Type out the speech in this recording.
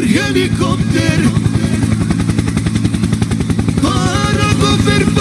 helicóptero para.